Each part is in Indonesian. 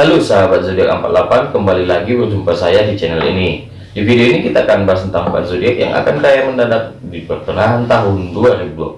Halo sahabat zodiak 48 kembali lagi berjumpa saya di channel ini. Di video ini kita akan bahas tentang 4 zodiak yang akan kaya mendadak di pertengahan tahun 2021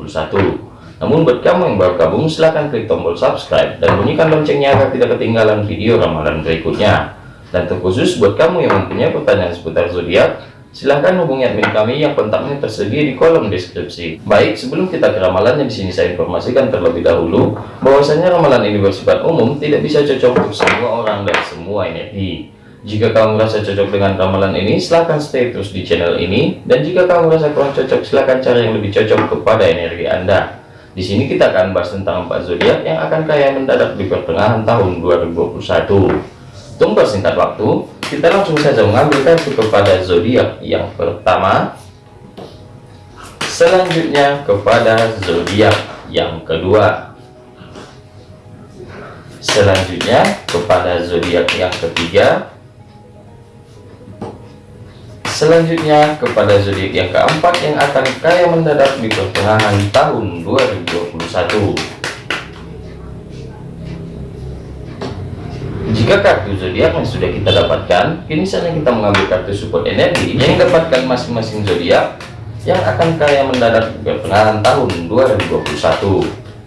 namun buat kamu yang baru gabung silahkan klik tombol subscribe dan bunyikan loncengnya agar tidak ketinggalan video ramalan berikutnya. Dan terkhusus buat kamu yang mempunyai pertanyaan seputar zodiak Silahkan hubungi admin kami yang kontaknya tersedia di kolom deskripsi. Baik, sebelum kita ke ramalannya di sini saya informasikan terlebih dahulu bahwasanya ramalan ini bersifat umum, tidak bisa cocok untuk semua orang dan semua energi. Jika kamu merasa cocok dengan ramalan ini, silahkan stay terus di channel ini. Dan jika kamu merasa kurang cocok, silahkan cari yang lebih cocok kepada energi Anda. Di sini kita akan bahas tentang empat zodiak yang akan kaya mendadak di pertengahan tahun 2021. Tunggu singkat waktu, kita langsung saja mengambil kartu kepada zodiak yang pertama. Selanjutnya kepada zodiak yang kedua. Selanjutnya kepada zodiak yang ketiga. Selanjutnya kepada zodiak yang keempat yang akan kaya mendadak di pertengahan tahun 2021 Jika kartu zodiak yang sudah kita dapatkan, kini saatnya kita mengambil kartu support energi yang dapatkan masing-masing zodiak yang akan kaya mendadak di pertengahan tahun 2021.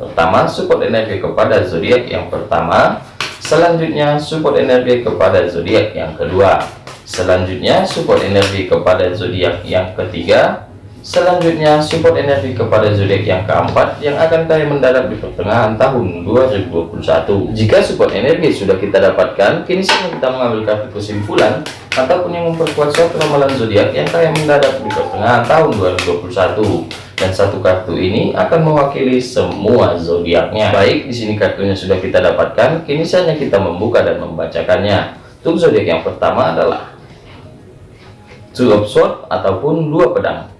Pertama, support energi kepada zodiak yang pertama, selanjutnya support energi kepada zodiak yang kedua, selanjutnya support energi kepada zodiak yang ketiga, Selanjutnya, support energi kepada zodiak yang keempat yang akan kaya mendadak di pertengahan tahun 2021. Jika support energi sudah kita dapatkan, kini saatnya kita mengambil kartu kesimpulan ataupun yang memperkuat suatu ramalan zodiak yang kaya mendadak di pertengahan tahun 2021. Dan satu kartu ini akan mewakili semua zodiaknya. Baik, di sini kartunya sudah kita dapatkan, kini saatnya kita membuka dan membacakannya. Untuk zodiak yang pertama adalah Two of Swords ataupun dua pedang.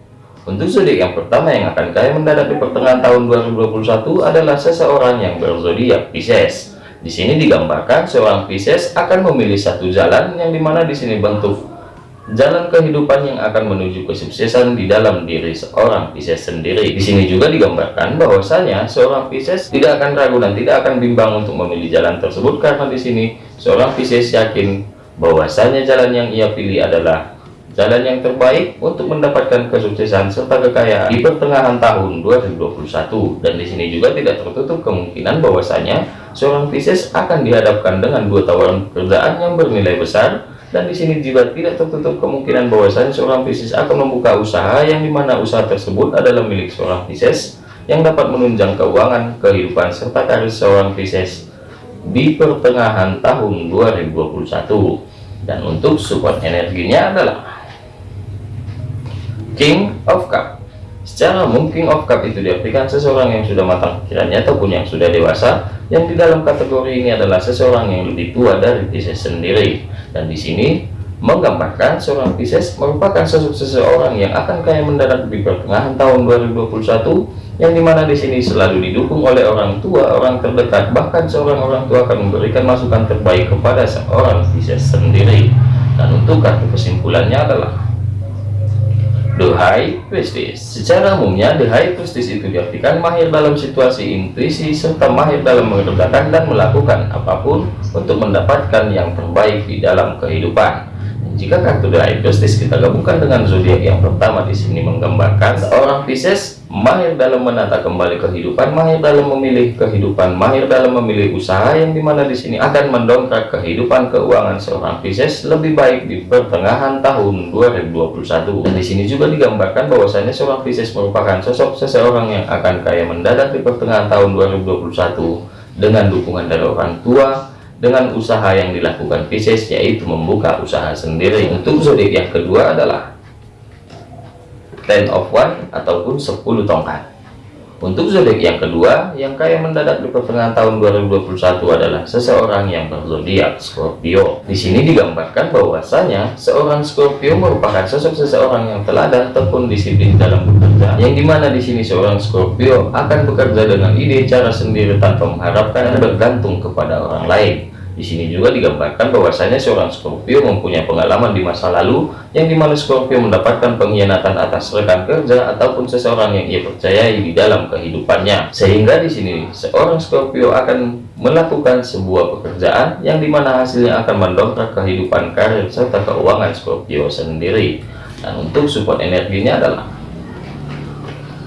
Untuk zodiak yang pertama yang akan kaya mendadak di pertengahan tahun 2021 adalah seseorang yang berzodiak Pisces. Di sini digambarkan seorang Pisces akan memilih satu jalan yang di mana di sini bentuk jalan kehidupan yang akan menuju kesuksesan di dalam diri seorang Pisces sendiri. Di sini juga digambarkan bahwasanya seorang Pisces tidak akan ragu dan tidak akan bimbang untuk memilih jalan tersebut karena di sini seorang Pisces yakin bahwasanya jalan yang ia pilih adalah jalan yang terbaik untuk mendapatkan kesuksesan serta kekayaan di pertengahan tahun 2021 dan di sini juga tidak tertutup kemungkinan bahwasanya seorang Pisces akan dihadapkan dengan dua tawaran pekerjaan yang bernilai besar. Dan di sini juga tidak tertutup kemungkinan bahwasanya seorang Pisces akan membuka usaha yang di mana usaha tersebut adalah milik seorang Pisces yang dapat menunjang keuangan kehidupan serta karir seorang Pisces di pertengahan tahun 2021 dan untuk support energinya adalah King of Cup. Secara umum King of Cup itu diartikan seseorang yang sudah matang pikirannya ataupun yang sudah dewasa yang di dalam kategori ini adalah seseorang yang lebih tua dari Pisces sendiri. Dan di sini menggambarkan seorang Pisces merupakan sosok seseorang yang akan kaya mendarat di pertengahan tahun 2021 yang di mana di sini selalu didukung oleh orang tua orang terdekat bahkan seorang orang tua akan memberikan masukan terbaik kepada seorang Pisces sendiri. Dan untuk kartu kesimpulannya adalah The High Priestess Secara umumnya The High Priestess itu diartikan mahir dalam situasi intuisi serta mahir dalam mengerjakan dan melakukan apa pun untuk mendapatkan yang terbaik di dalam kehidupan jika kartu High Priestess kita gabungkan dengan zodiak yang pertama di sini menggambarkan seorang Pisces mahir dalam menata kembali kehidupan, mahir dalam memilih kehidupan, mahir dalam memilih usaha yang di mana di sini akan mendongkrak kehidupan keuangan seorang Pisces lebih baik di pertengahan tahun 2021. Dan di sini juga digambarkan bahwasanya seorang Pisces merupakan sosok seseorang yang akan kaya mendadak di pertengahan tahun 2021 dengan dukungan dari orang tua, dengan usaha yang dilakukan Pisces yaitu membuka usaha sendiri. Untuk zodiak yang kedua adalah ten of one ataupun 10 tongkat untuk zodiak yang kedua, yang kaya mendadak di pertengahan tahun 2021 adalah seseorang yang berzodiak Scorpio. Di sini digambarkan bahwasanya seorang Scorpio merupakan sosok seseorang yang teladan ataupun disiplin dalam bekerja. Yang di mana di sini seorang Scorpio akan bekerja dengan ide cara sendiri tanpa mengharapkan dan bergantung kepada orang lain. Di sini juga digambarkan bahwasanya seorang Scorpio mempunyai pengalaman di masa lalu yang di mana Scorpio mendapatkan pengkhianatan atas rekan kerja ataupun seseorang yang ia percayai di dalam kehidupannya. Sehingga di sini seorang Scorpio akan melakukan sebuah pekerjaan yang di mana hasilnya akan mendongkrak kehidupan karir serta keuangan Scorpio sendiri. Dan untuk support energinya adalah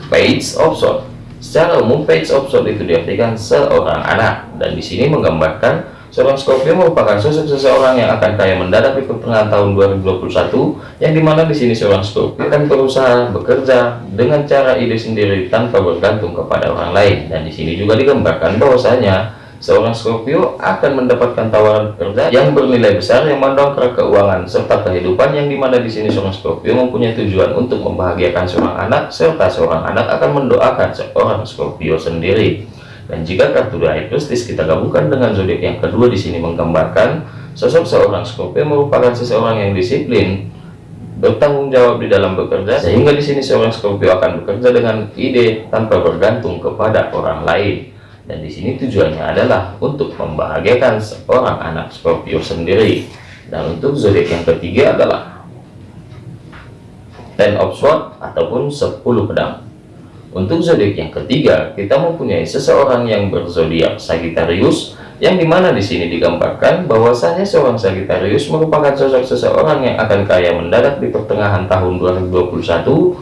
Page of Swords. Secara umum Page of Swords itu diartikan seorang anak dan di sini menggambarkan Seorang Scorpio merupakan sosok seseorang yang akan kaya mendadak di pertengahan tahun 2021, yang di mana di sini seorang Scorpio akan berusaha bekerja dengan cara ide sendiri tanpa bergantung kepada orang lain. Dan di sini juga digambarkan bahwasanya seorang Scorpio akan mendapatkan tawaran kerja yang bernilai besar yang mendongkrak keuangan serta kehidupan yang di mana di sini seorang Scorpio mempunyai tujuan untuk membahagiakan seorang anak serta seorang anak akan mendoakan seorang Scorpio sendiri. Dan jika kartu The High kita gabungkan dengan zodiak yang kedua di sini menggambarkan sosok seorang Scorpio merupakan seseorang yang disiplin, bertanggung jawab di dalam bekerja, sehingga di sini seorang Scorpio akan bekerja dengan ide tanpa bergantung kepada orang lain. Dan di sini tujuannya adalah untuk membahagiakan seorang anak Scorpio sendiri. Dan untuk zodiak yang ketiga adalah Ten of Swords ataupun 10 pedang. Untuk zodiak yang ketiga, kita mempunyai seseorang yang berzodiak Sagittarius, yang di mana di sini digambarkan bahwasanya seorang Sagittarius merupakan sosok seseorang yang akan kaya mendadak di pertengahan tahun 2021,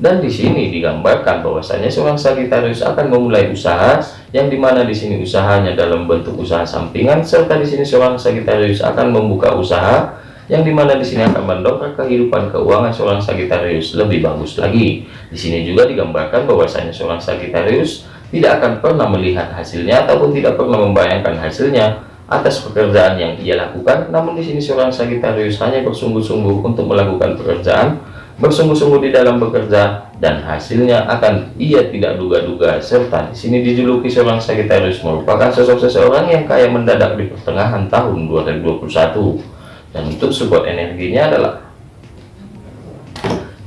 dan di sini digambarkan bahwasanya seorang Sagittarius akan memulai usaha, yang di mana di sini usahanya dalam bentuk usaha sampingan, serta di sini seorang Sagittarius akan membuka usaha yang di mana di sini akan mendongkrak kehidupan keuangan seorang Sagittarius lebih bagus lagi. Di sini juga digambarkan bahwasanya seorang Sagittarius tidak akan pernah melihat hasilnya ataupun tidak pernah membayangkan hasilnya atas pekerjaan yang ia lakukan. Namun di sini seorang Sagittarius hanya bersungguh-sungguh untuk melakukan pekerjaan, bersungguh-sungguh di dalam bekerja dan hasilnya akan ia tidak duga-duga serta di sini dijuluki seorang Sagittarius merupakan sosok seseorang yang kaya mendadak di pertengahan tahun 2021 dan untuk support energinya adalah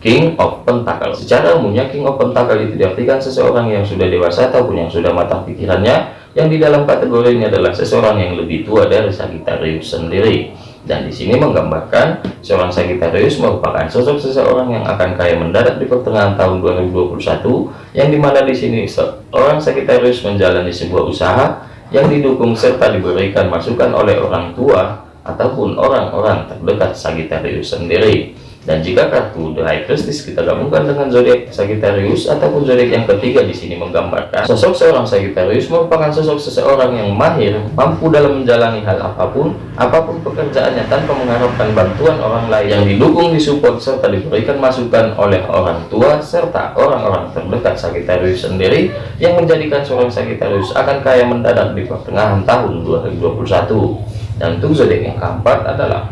King of Pentacle. Secara umumnya King of Pentacle itu diartikan seseorang yang sudah dewasa ataupun yang sudah matang pikirannya yang di dalam kategori ini adalah seseorang yang lebih tua dari Sagittarius sendiri. Dan di sini menggambarkan seorang Sagittarius merupakan sosok seseorang yang akan kaya mendadak di pertengahan tahun 2021 yang di mana di sini seorang Sagittarius menjalani sebuah usaha yang didukung serta diberikan masukan oleh orang tua ataupun orang-orang terdekat Sagittarius sendiri. Dan jika kartu The High Priestess kita gabungkan dengan zodiak Sagittarius ataupun zodiak yang ketiga di sini menggambarkan sosok seorang Sagittarius merupakan sosok seseorang yang mahir, mampu dalam menjalani hal apa pun, apa pun pekerjaannya tanpa mengharapkan bantuan orang lain yang didukung, disupport serta diberikan masukan oleh orang tua serta orang-orang terdekat Sagittarius sendiri yang menjadikan seorang Sagittarius akan kaya mendadak di pertengahan tahun 2021 dan untuk zodiak yang keempat adalah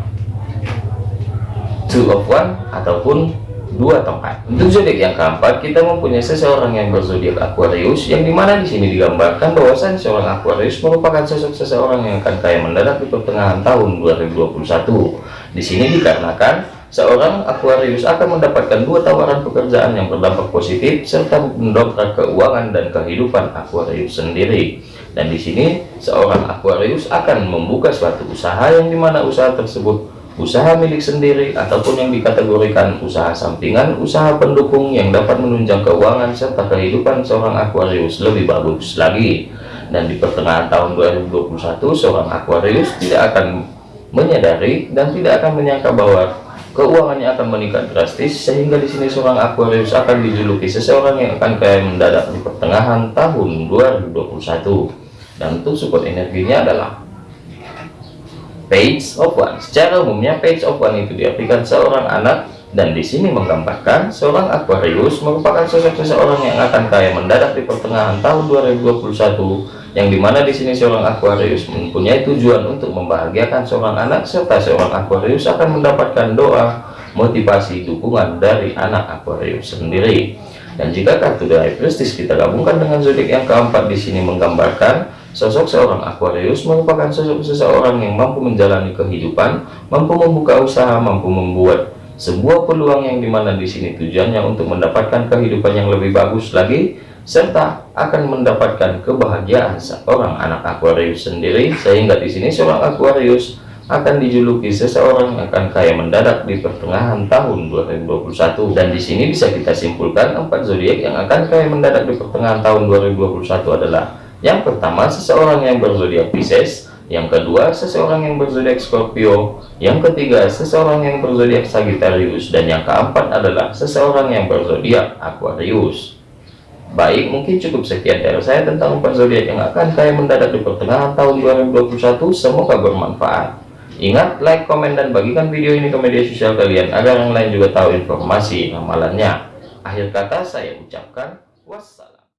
two of one ataupun dua tempat. Untuk zodiak yang keempat kita mempunyai seseorang yang berzodiak Aquarius yang di mana di sini digambarkan bahwasan seorang Aquarius merupakan sosok seseorang yang akan kaya mendadak di pertengahan tahun 2021 di sini dikarenakan seorang Aquarius akan mendapatkan dua tawaran pekerjaan yang berdampak positif serta mendongkrak keuangan dan kehidupan Aquarius sendiri dan di sini seorang Aquarius akan membuka suatu usaha yang di mana usaha tersebut usaha milik sendiri ataupun yang dikategorikan usaha sampingan usaha pendukung yang dapat menunjang keuangan serta kehidupan seorang Aquarius lebih bagus lagi. Dan di pertengahan tahun 2021 seorang Aquarius tidak akan menyadari dan tidak akan menyangka bahwa keuangannya akan meningkat drastis sehingga di sini seorang Aquarius akan dijuluki seseorang yang akan kaya mendadak di pertengahan tahun 2021 dan untuk support energinya adalah page of one. Secara umumnya page of one itu diartikan seorang anak dan di sini menggambarkan seorang Aquarius merupakan sosok seseorang yang akan kaya mendadak di pertengahan tahun 2021 yang di mana di sini seorang Aquarius mempunyai tujuan untuk membahagiakan seorang anak serta seorang Aquarius akan mendapatkan doa motivasi dukungan dari anak Aquarius sendiri. Dan jika kartu dari prestis kita gabungkan dengan zodiak yang keempat di sini menggambarkan Sosok seorang Aquarius merupakan sosok seseorang yang mampu menjalani kehidupan, mampu membuka usaha, mampu membuat sebuah peluang yang di mana di sini tujuannya untuk mendapatkan kehidupan yang lebih bagus lagi serta akan mendapatkan kebahagiaan seorang anak Aquarius sendiri sehingga di sini seorang Aquarius akan dijuluki seseorang yang akan kaya mendadak di pertengahan tahun 2021 dan di sini bisa kita simpulkan empat zodiak yang akan kaya mendadak di pertengahan tahun 2021 adalah yang pertama seseorang yang berzodiak Pisces. Yang kedua seseorang yang berzodiak Scorpio. Yang ketiga seseorang yang berzodiak Sagittarius. Dan yang keempat adalah seseorang yang berzodiak Aquarius. Baik mungkin cukup sekian dari saya tentang empat zodiak yang akan kaya mendadak di pertengahan tahun 2021 semoga bermanfaat. Ingat, like, komen, dan bagikan video ini ke media sosial kalian agar yang lain juga tahu informasi ramalannya. Akhir kata saya ucapkan wassalam.